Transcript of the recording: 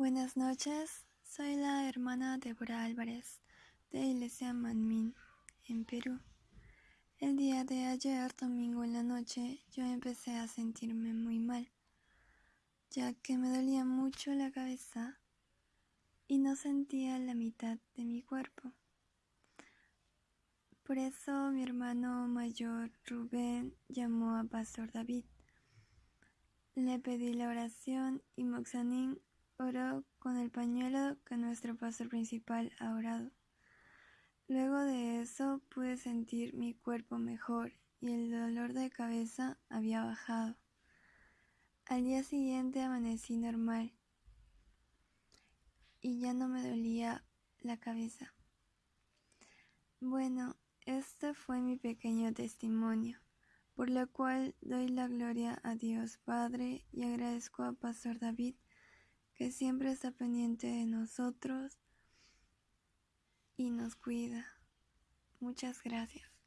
Buenas noches, soy la hermana Débora Álvarez de Iglesia Manmin, en Perú. El día de ayer, domingo en la noche, yo empecé a sentirme muy mal, ya que me dolía mucho la cabeza y no sentía la mitad de mi cuerpo. Por eso mi hermano mayor Rubén llamó a Pastor David. Le pedí la oración y Moxanín oró con el pañuelo que nuestro pastor principal ha orado. Luego de eso pude sentir mi cuerpo mejor y el dolor de cabeza había bajado. Al día siguiente amanecí normal y ya no me dolía la cabeza. Bueno, este fue mi pequeño testimonio, por lo cual doy la gloria a Dios Padre y agradezco a Pastor David que siempre está pendiente de nosotros y nos cuida. Muchas gracias.